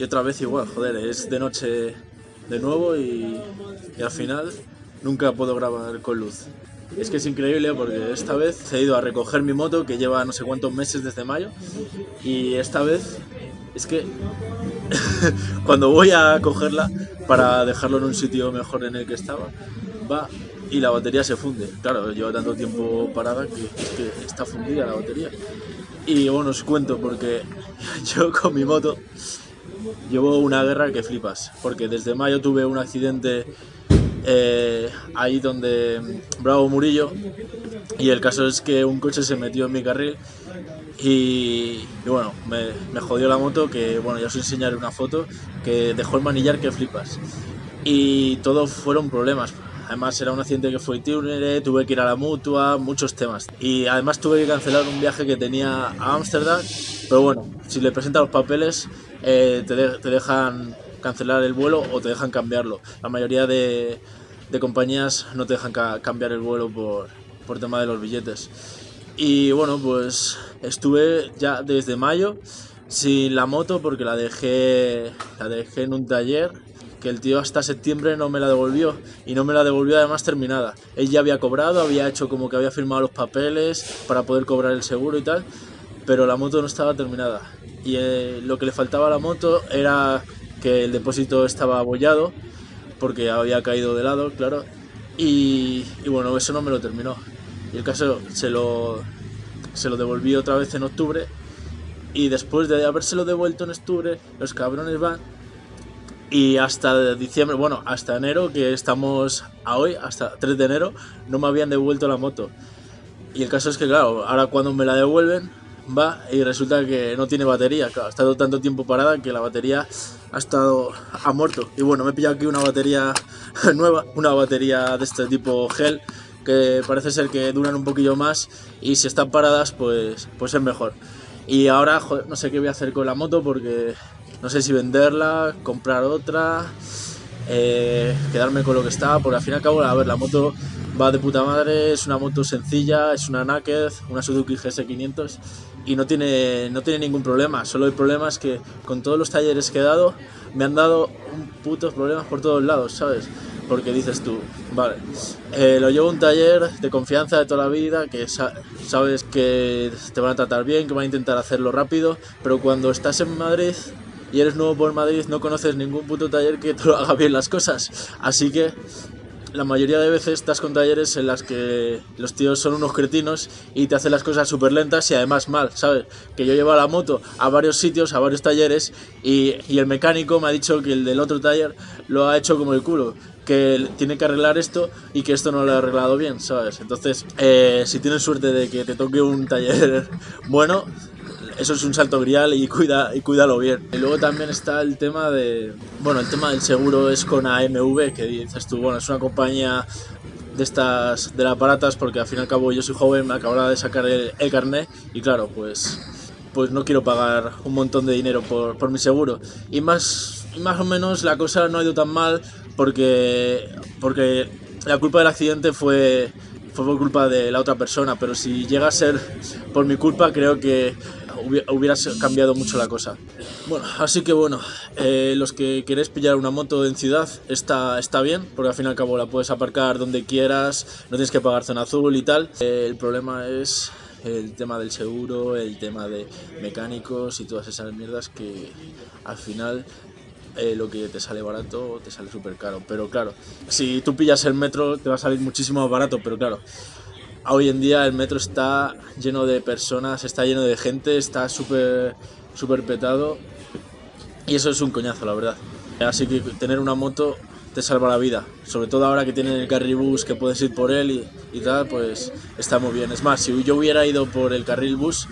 y otra vez igual, joder, es de noche de nuevo y, al final nunca puedo grabar con luz. Es que es increíble porque esta vez he ido a recoger mi moto que lleva no sé cuántos meses desde mayo y esta vez es que cuando voy a cogerla para dejarlo en un sitio mejor en el que estaba, va y la batería se funde. Claro, lleva tanto tiempo parada que está fundida la batería. Y bueno, os cuento porque yo con mi moto llevo una guerra que flipas. Porque desde mayo tuve un accidente eh, ahí donde Bravo Murillo y el caso es que un coche se metió en mi carril y, y bueno, me, me, jodió la moto que bueno, ya os enseñaré una foto que dejó el manillar que flipas y todo fueron problemas Además era un accidente que fue túnel, tuve que ir a la mutua, muchos temas. Y además tuve que cancelar un viaje que tenía a Ámsterdam, pero bueno, si le presentas los papeles eh, te, de, te, dejan cancelar el vuelo o te dejan cambiarlo. La mayoría de, de compañías no te dejan ca cambiar el vuelo por, por tema de los billetes. Y bueno, pues estuve ya desde mayo sin la moto porque la dejé, la dejé en un taller que el tío hasta septiembre no me la devolvió y no me la devolvió además terminada. Él ya había cobrado, había hecho como que había firmado los papeles para poder cobrar el seguro y tal, pero la moto no estaba terminada. Y eh, lo que le faltaba a la moto era que el depósito estaba abollado porque había caído de lado, claro, y, y bueno, eso no me lo terminó. Y el caso se lo, se lo devolví otra vez en octubre y después de habérselo devuelto en octubre, los cabrones van y hasta diciembre, bueno, hasta enero, que estamos a hoy, hasta 3 de enero, no me habían devuelto la moto. Y el caso es que, claro, ahora cuando me la devuelven, va y resulta que no tiene batería. Claro, ha estado tanto tiempo parada que la batería ha estado ha muerto. Y bueno, me he pillado aquí una batería nueva, una batería de este tipo gel, que parece ser que duran un poquillo más y si están paradas, pues, pues es mejor. Y ahora, no sé qué voy a hacer con la moto porque no sé si venderla, comprar otra, eh, quedarme con lo que estaba, porque al fin y al cabo, a ver, la moto va de puta madre, es una moto sencilla, es una Naked, una Suzuki GS500 y no tiene, no tiene ningún problema, solo el problema es que con todos los talleres que he dado, me han dado un putos problemas por todos lados, ¿sabes? Porque dices tú, vale, eh, lo llevo a un taller de confianza de toda la vida, que sa sabes que te van a tratar bien, que van a intentar hacerlo rápido, pero cuando estás en Madrid y eres nuevo por Madrid, no conoces ningún puto taller que te lo haga bien las cosas. Así que la mayoría de veces estás con talleres en las que los tíos son unos cretinos y te hacen las cosas súper lentas y además mal, ¿sabes? Que yo llevo la moto a varios sitios, a varios talleres y, y, el mecánico me ha dicho que el del otro taller lo ha hecho como el culo, que tiene que arreglar esto y que esto no lo ha arreglado bien, ¿sabes? Entonces, eh, si tienes suerte de que te toque un taller bueno, eso es un salto grial y, cuida, y cuídalo bien. Y luego también está el tema de, bueno, el tema del seguro es con AMV, que dices tú, bueno, es una compañía de estas, de las baratas, porque al fin y al cabo yo soy joven, me acababa de sacar el, el carnet y claro, pues, pues no quiero pagar un montón de dinero por, por mi seguro. Y más, más o menos la cosa no ha ido tan mal porque, porque la culpa del accidente fue fue por culpa de la otra persona, pero si llega a ser por mi culpa, creo que hubiera cambiado mucho la cosa. Bueno, así que bueno, eh, los que queréis pillar una moto en ciudad está, está bien, porque al fin y al cabo la puedes aparcar donde quieras, no tienes que pagar zona azul y tal. Eh, el problema es el tema del seguro, el tema de mecánicos y todas esas mierdas que al final eh, lo que te sale barato te sale súper caro. Pero claro, si tú pillas el metro te va a salir muchísimo más barato, pero claro, hoy en día el metro está lleno de personas, está lleno de gente, está súper súper petado y eso es un coñazo, la verdad. Así que tener una moto te salva la vida, sobre todo ahora que tienen el carril bus que puedes ir por él y, y tal, pues está muy bien. Es más, si yo hubiera ido por el carril bus,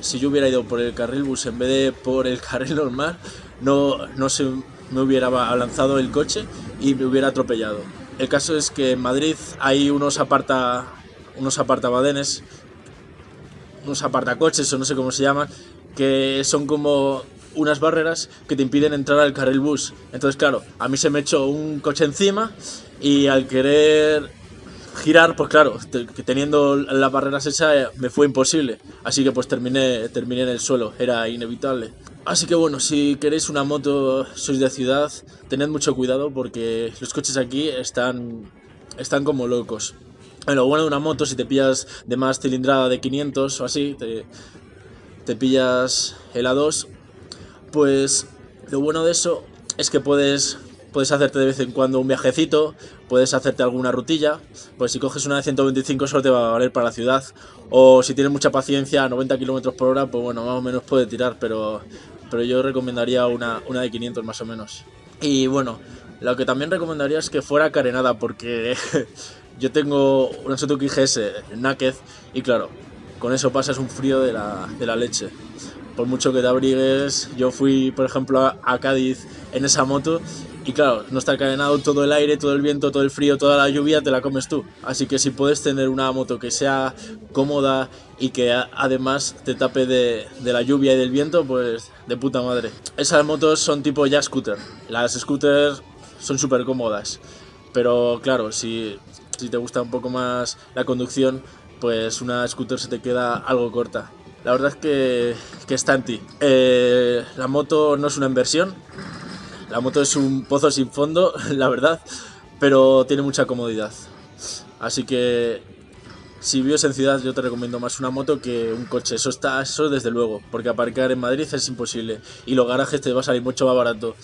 si yo hubiera ido por el carril bus en vez de por el carril normal, no, no se me hubiera lanzado el coche y me hubiera atropellado. El caso es que en Madrid hay unos aparta unos apartabadenes, unos apartacoches o no sé cómo se llaman, que son como unas barreras que te impiden entrar al carril bus. Entonces, claro, a mí se me echó un coche encima y al querer girar, pues claro, teniendo las barreras esa me fue imposible. Así que pues terminé, terminé en el suelo, era inevitable. Así que bueno, si queréis una moto, sois de ciudad, tened mucho cuidado porque los coches aquí están, están como locos. Lo bueno de una moto, si te pillas de más cilindrada de 500 o así, te, te pillas el A2, pues lo bueno de eso es que puedes, puedes hacerte de vez en cuando un viajecito, puedes hacerte alguna rutilla, pues si coges una de 125 solo te va a valer para la ciudad, o si tienes mucha paciencia a 90 km por hora, pues bueno, más o menos puede tirar, pero pero yo recomendaría una, una de 500 más o menos. Y bueno, lo que también recomendaría es que fuera carenada, porque yo tengo una Suzuki GS Naked y claro, con eso pasas un frío de la, de la leche. Por mucho que te abrigues, yo fui, por ejemplo, a Cádiz en esa moto y claro, no está cadenado todo el aire, todo el viento, todo el frío, toda la lluvia, te la comes tú. Así que si puedes tener una moto que sea cómoda y que además te tape de, la lluvia y del viento, pues de puta madre. Esas motos son tipo ya scooter. Las scooters son súper cómodas. Pero claro, si, si te gusta un poco más la conducción, pues una scooter se te queda algo corta. La verdad es que, que está en ti. Eh, la moto no es una inversión, la moto es un pozo sin fondo, la verdad, pero tiene mucha comodidad. Así que si vives en ciudad yo te recomiendo más una moto que un coche, eso está, eso desde luego, porque aparcar en Madrid es imposible y los garajes te va a salir mucho más barato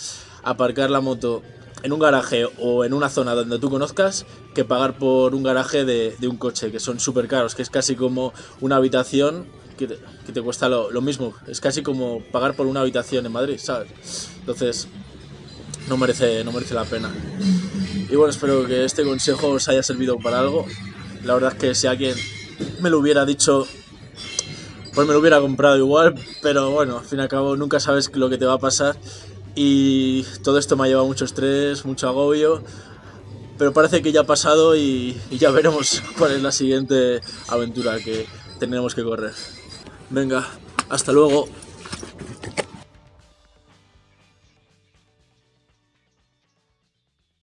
aparcar la moto en un garaje o en una zona donde tú conozcas que pagar por un garaje de, un coche, que son súper caros, que es casi como una habitación que te, cuesta lo, lo, mismo, es casi como pagar por una habitación en Madrid, ¿sabes? Entonces, no merece, no merece la pena. Y bueno, espero que este consejo os haya servido para algo. La verdad es que si alguien me lo hubiera dicho, pues me lo hubiera comprado igual, pero bueno, al fin y al cabo nunca sabes lo que te va a pasar. Y todo esto me ha llevado mucho estrés, mucho agobio, pero parece que ya ha pasado y, y ya veremos cuál es la siguiente aventura que tenemos que correr. Venga, hasta luego.